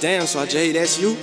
Damn, so Jay, that's you?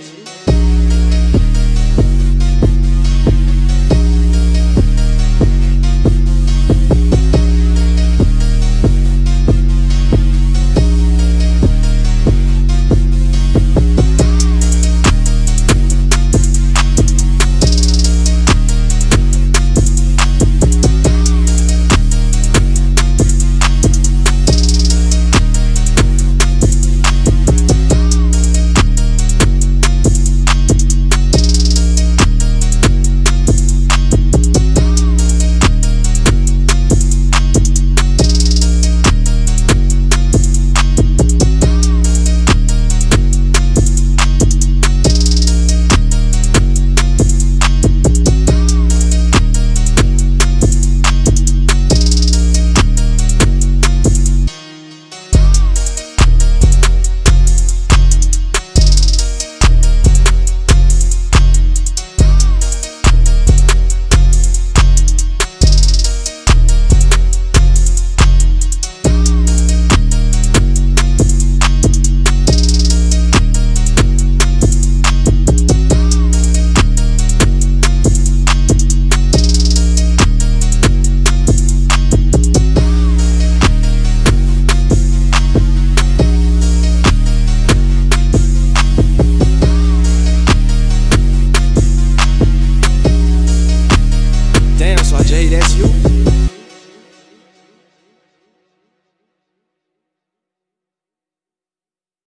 Jay, that's you.